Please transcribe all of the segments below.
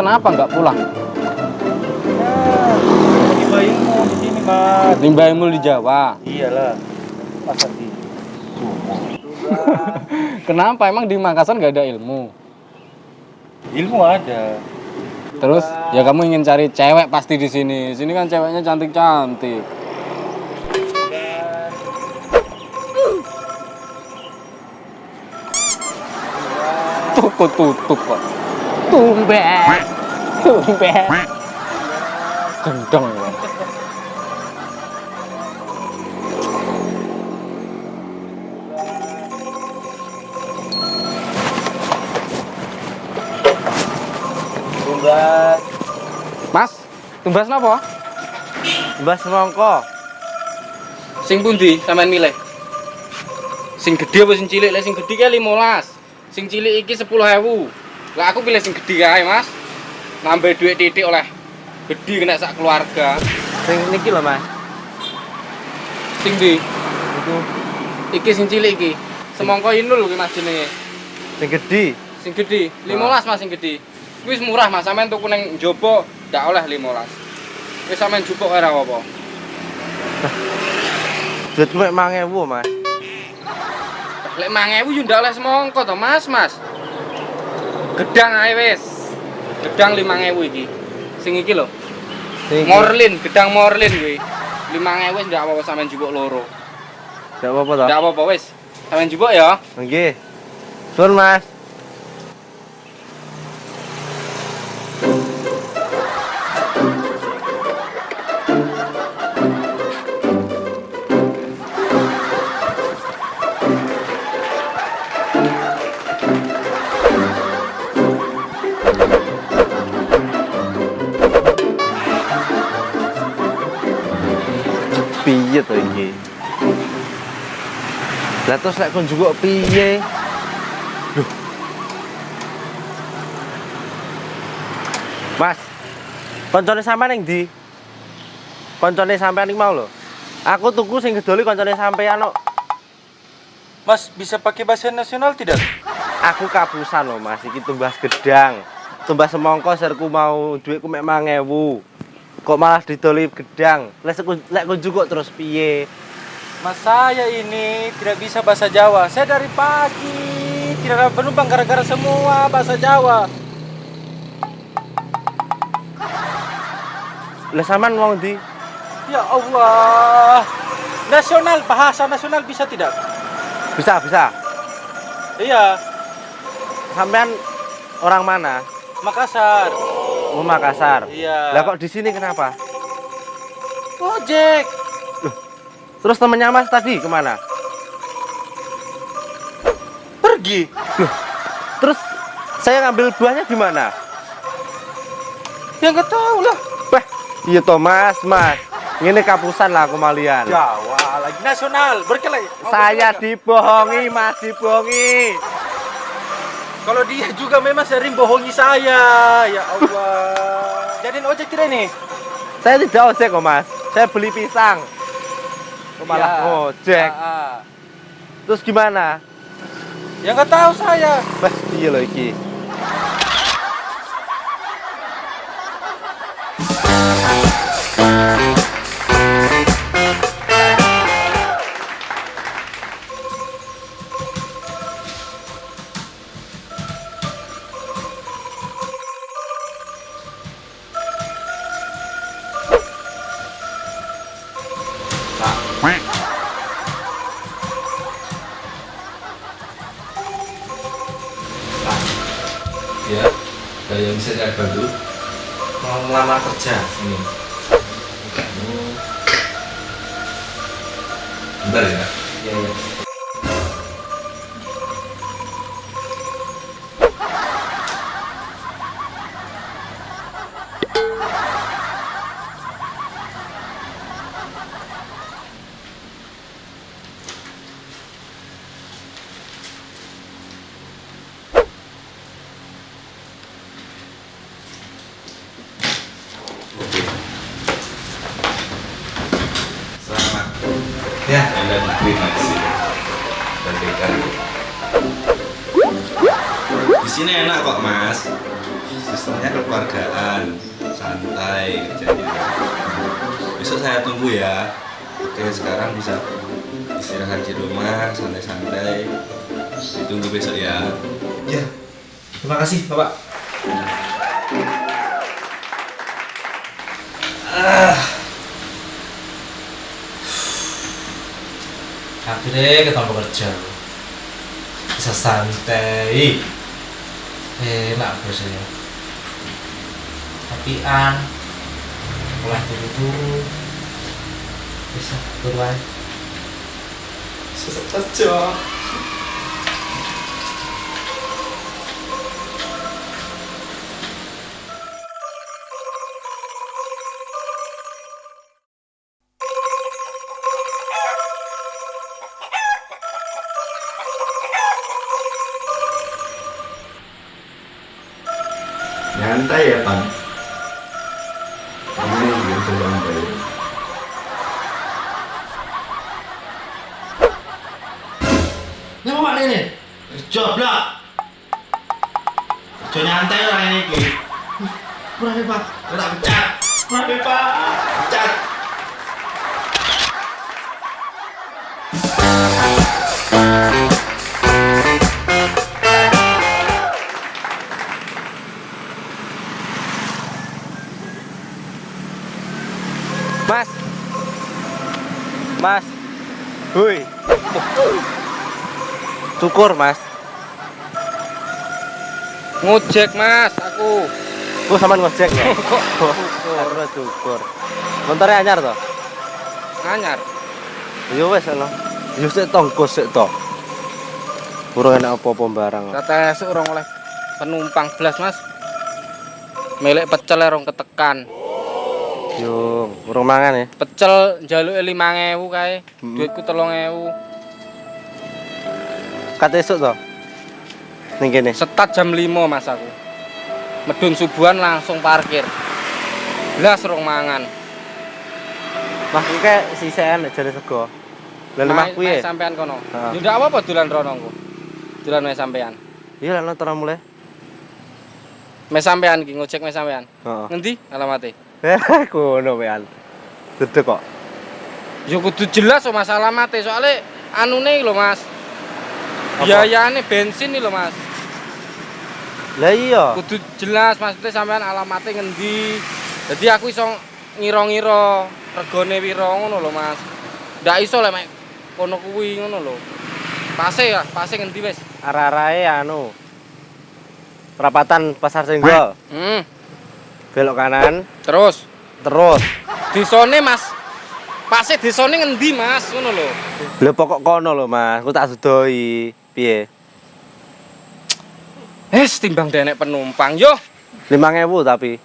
kenapa nggak pulang? Tiba ilmu di sini, Mas. Nimba ilmu di Jawa. Iyalah. Masa di Kenapa? Emang di Makassar nggak ada ilmu? ilmu ada. Terus ya kamu ingin cari cewek pasti di sini. Sini kan ceweknya cantik-cantik. Toko tutup kok. Tumben. Tumben. Gendong. Tumbas. Mas, tumbas napa? Tumbas semongko. Sing pundi sampean milih? Sing gede apa sing cilik? Lek sing gede ki 15. Sing cilik iki 10.000. Lah aku pilih sing gede kae, Mas. Nambah duit titik oleh gede kena sak keluarga. Sing niki lho, Mas. Sing di Itu iki sing cilik iki. Semongko inul ki Mas jenenge. sing gede. Sing gede 15 Mas sing gede. Kuwi wis murah Mas, sampean tuku ning jopo ndak oleh 15. Wis sampean jupuk ora apa-apa. Duitku mek 5000, Mas. Lek 5000 yo ndak oleh semongko to, Mas, Mas. Gedang ae wis. Gedang 5000 iki. Sing iki lho. Morlin, gedang Morlin kuwi. 5000 wis ndak apa-apa sampean jupuk loro. Enggak apa-apa toh? Ndak apa-apa wis. Sampean jupuk ya. Nggih. Sun, Mas. Lah terus lek kon juga piye? Mas. Koncone sampean ning ndi? Koncone sampean iki mau lho. Aku tuku sing gedoli koncone sampean kok. Mas bisa pakai bahasa nasional tidak? Aku kapusan loh Mas, iki tumbas gedang. Tumbas semongko serku mau duitku mek 5000. Kok malah didoli gedang? Lek kon juga terus piye? Mas saya ini tidak bisa bahasa Jawa. Saya dari pagi tidak ada penumpang gara-gara semua bahasa Jawa. Lah sampean wong ndi? Ya Allah. Nasional bahasa nasional bisa tidak? Bisa, bisa. Iya, Sampean orang mana? Makassar. Oh Makassar. Iya. Lah kok di sini kenapa? Ojek. Terus temennya Mas tadi ke mana? Pergi. Terus saya ngambil buahnya gimana? Ya nggak tahu lah. Wah, iya toh Mas. Ini kapusan lah kemalian. Jawa lagi nasional. Berkelahi. Saya dibohongi, Mas, dibohongi. Kalau dia juga memang sering bohongi saya. Ya Allah. Jadiin ojek tidak nih? Saya tidak ojek kok, Mas. Saya beli pisang. Kok malah Ya. ojek. Ah, ah. Terus gimana? Ya nggak tahu saya. Wah, iya loh iki. Mau melamar kerja ini. Bentar ya. Iya, iya. Ya, Anda diterima di sini. Sebagai karyawan. Di sini enak kok, Mas. sistemnya kekeluargaan. Santai kerjanya besok saya tunggu ya. Oke sekarang bisa istirahat di rumah santai-santai. Ditunggu besok ya. Ya. Terima kasih bapak akhirnya ketemu kerja bisa santai. Enak bosnya tapi an mulai turu-turu bisa turun susah kerja Saya. Cukur, Mas. Ngojek, Mas, aku. aku sama ngojek ya? Kok cukur. cukur. Montore anyar to? Anyar. Ya wis lho. Ya sik tonggo sik to. Urung enak apa-apa. Kata esuk oleh penumpang belas Mas. Milik pecel erong ketekan. Yo, burung mangan ya. Pecel njaluk 5000 kae. Hmm. Duitku 3000. Kata esok tuh? Nih gini. Setat jam 5 Mas aku. Medun subuhan langsung parkir. Blas rong mangan. Mah aku kayak sisan jadi sego. Lah lemah kuwi. Ya? Mas sampean kono. Yo apa-apa dolan rono ku. Dolan sampean. Iya lalu terang mulai. Mes sampean ki ngecek mes sampean. Nanti alamatnya. alamate? Eh, kono wean. Dedek kok. Ya kudu jelas so masalah alamate soalnya anu nih lo Mas. Apa? Biayane bensin nih lho mas. Lah iya. Kudu jelas maksudnya sampean alamate ngendi. Jadi aku iso ngira-ngira regane piro ngono lho mas. Ndak iso lek mek kono kuwi ngono lho. Pase ya, pase ngendi wis? Arah-arahe anu. Perapatan Pasar Senggol. Hmm, Belok kanan, terus terus. disone mas. Pase disone ngendi mas ngono lho. Lho pokok kono lho, Mas. Ku tak sedoi. Piye? Hes timbang denek penumpang yo. 5000 tapi.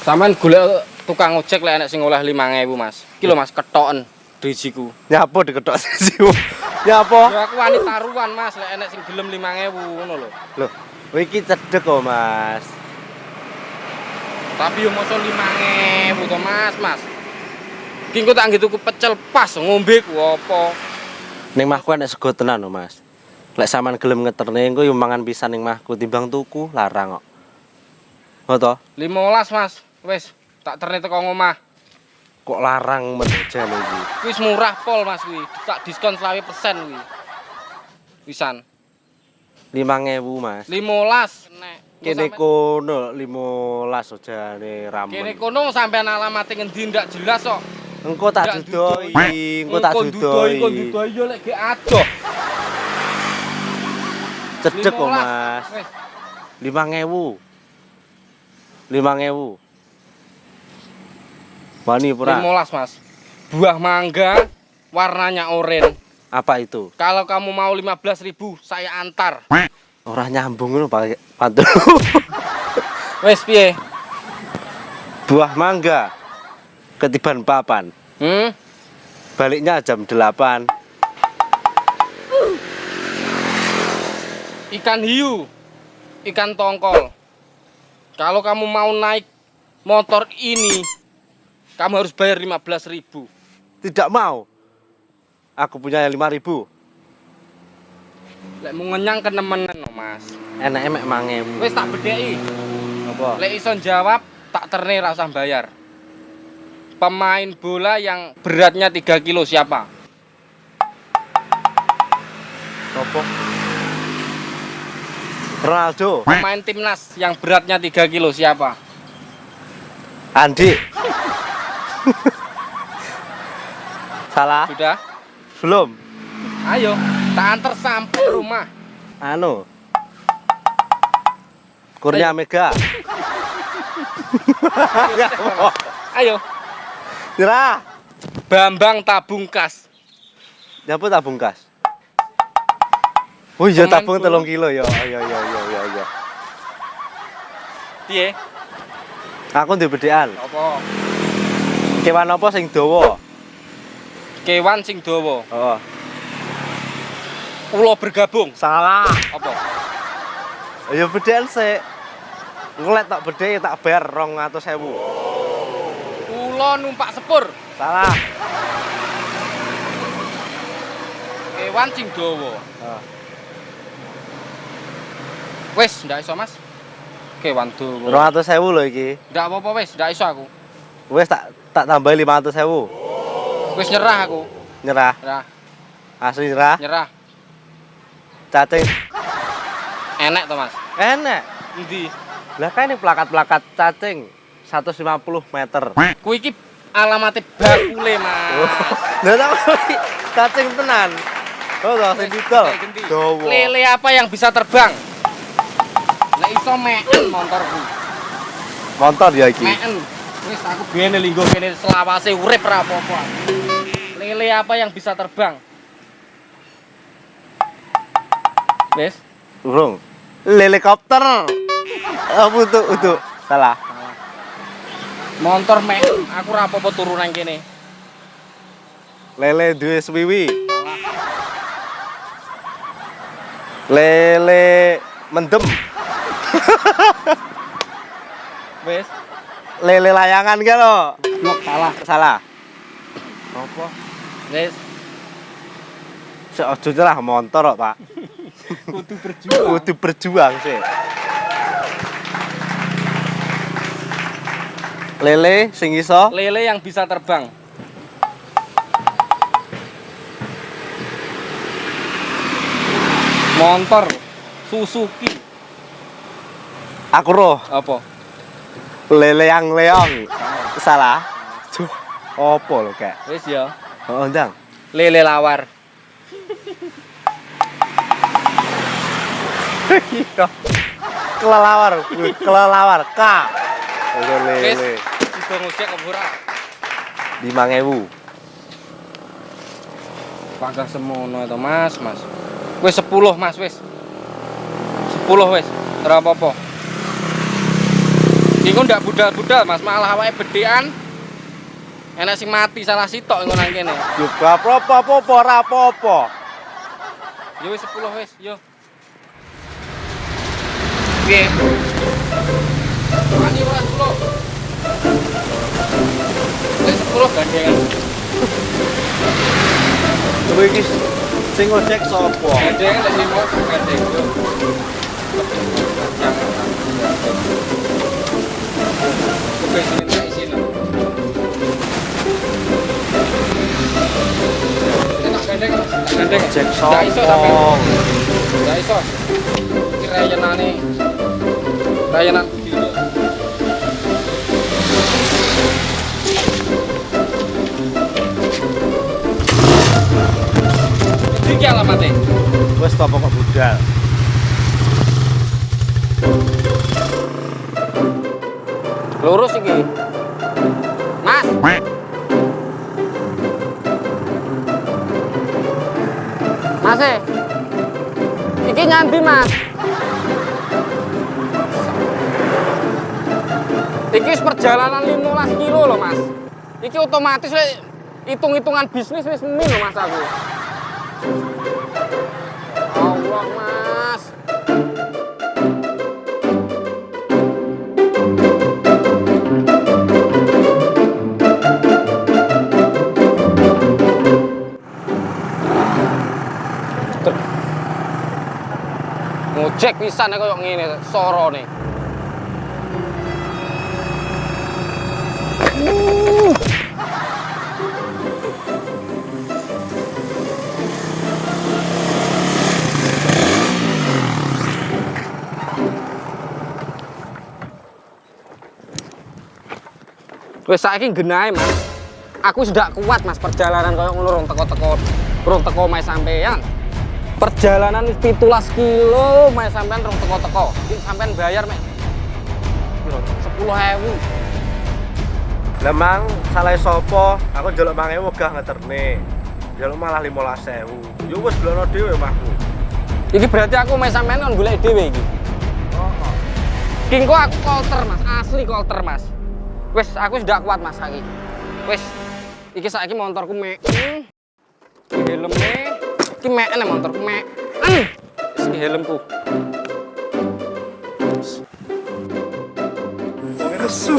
Sampean golek tukang ojek lek enek sing oleh 5000 mas. Iki lho mas ketoken drijiku. Nyapo diketok sisi. Nyapo? Ya aku wani taruhan mas lek enek sing gelem 5000 ngono lho. Lho, iki cedek kok, Mas. Tapi yo mosok 5000 to mas, mas. Iki engko tak nggo tuku pecel pas ngombe ku apa. Ning mahku enek sego tenan lho, Mas. Lek sampean gelem ngeterne engko yo mangan pisan ning mahku timbang tuku larang kok. Oh toh? 15 mas. Wis tak terne teko ngomah. Kok larang men jane iki. Wis murah pol mas kuwi. Tak diskon 20% kuwi. Pisan. 5000, Mas. 15 nek. Kene kono 15 ojane ramen. Kene kono sampean alamate ngendi ndak jelas kok. Engko tak dudoi, engko tak dudoi. Engko dudoi yo lek ge adoh. Cedek kok, 15. Mas. Wis. 5000. 5000. Wani pura. 15 mas buah mangga warnanya oranye Apa itu? kalau kamu mau 15.000 saya antar Ora nyambung ngono Pak Pantul. wes piye Buah mangga ketiban papan. hmm? Baliknya jam 8. ikan hiu ikan tongkol kalau kamu mau naik motor ini kamu harus bayar 15.000 Tidak mau. Aku punya yang 5000. Lek mau ngenyang kenemenen no, Mas. Enake mek mangewu. Wis tak bedheki. Apa? Lek iso jawab tak terne ra usah bayar. Pemain bola yang beratnya 3 kilo siapa? Sopo? Ronaldo, Pemain timnas yang beratnya 3 kilo siapa? Andi. Salah? Sudah? Belum. Ayo, tak antar sampai rumah. Anu. Kurnia Mega. Ayo, Nyerah. Bambang Tabungkas. Nyapa tabung kas? Oh iya tabung telung kilo ya. Iya iya iya iya iya. Piye? Aku ndek bedekan. Apa? Kewan apa sing dawa? Kewan sing dawa. Oh, Ulo bergabung. salah. Apa? Ya bedekan sik. Ngelet tak bedhe tak bayar 200.000. Ulo numpak sepur. Salah. Kewan sing dawa. Oh. Wis, ndak iso, Mas. Kewan dawa. 200.000 lho iki. Ndak apa-apa wis, ndak iso aku. Wes tak tak tambah 500.000. Wis nyerah aku. Nyerah. Nyerah, Asli nyerah. nyerah. Cacing. Enek to, Mas. Enak. Endi? Lah kan ini plakat-plakat cacing 150 meter. Kuwi iki alamate bakule, Mas. Lah tak cacing tenan. Oh, tak sing didol. Dawa. Lele apa yang bisa terbang? Lah iso meen motorku. Motor ya iki. Meen. Wis aku biyen linggo kene selawase urip ra apa-apa. Lele apa yang bisa terbang? Wis, Urung. Helikopter. Apa tuh? Salah. Motor meen. Aku ra apa-apa turu nang kene. Lele duwe swiwi. Lele mendem. Wis, Lele layangan kan lo. blok salah. Salah. Apa? Wis, Seojo lah motor kok, Pak. kudu berjuang. Kudu berjuang sih. Lele sing iso Lele yang bisa terbang. Motor Suzuki aku roh apa? lele yang leong. Salah. Duh, opo lo kek? Wis ya, Oh, ndang. lele lawar. Kelelawar, kelelawar K. Lele. Ngojek apa ora? 5000. Pangkah semono itu, Mas, Mas. Wis 10, Mas, wis. 10 wis. Ora apa-apa. Iku ndak budal-budal, Mas, malah awake bedean. Enak sing mati salah sitok ngono nang kene. Yo apa-apa, ora apa-apa. Yo wis 10 wis, yo. Piye? 10 gandengan. Kowe iki sing ngojek sapa? Gandengan lek limo gandeng. Oke, sini tak lah. Ini gandeng, iso. Rayanan Iki alamatnya. Wes topo kok budal. Lurus iki. Mas. Mas e. Iki nyambi, Mas. Iki wis perjalanan 15 kilo loh, Mas. Iki otomatis lek hitung-hitungan bisnis wis min loh, Mas aku. Gojek pisan koyo ngene sorone. Wes saiki genahe, Mas. Aku sudah kuat, Mas, perjalanan koyo ngono rong teko-teko. Rong teko mae sampean. Perjalanan 17 kilo mae sampean rong teko-teko. Sampean bayar mek piro? 10.000. Lemang salah sopo, aku njaluk 5000 gah ngeterne. Njaluk malah 15000. Yo wis blono dhewe mahku. Iki berarti aku mae sampean kon golek dhewe iki. Oh. Kingko aku kolter, Mas. Asli kolter, Mas. Wes, aku sudah kuat, Mas, saiki. Wes. Iki saiki motorku mek. Helmnya. Iki meken ya motorku mek. Hmm. Iki helmku. Nesu.